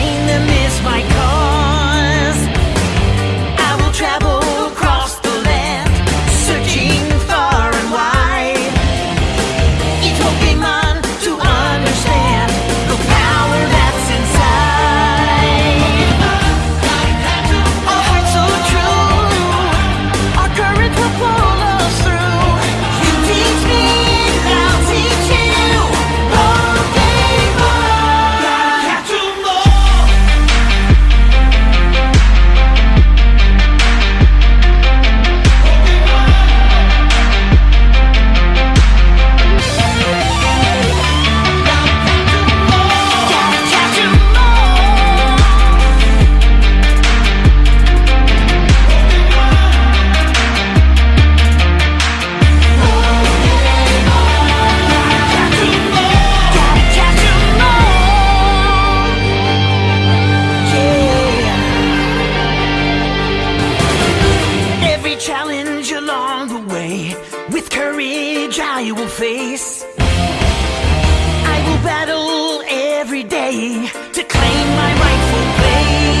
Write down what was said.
find them is my I will face. I will battle every day to claim my rightful place.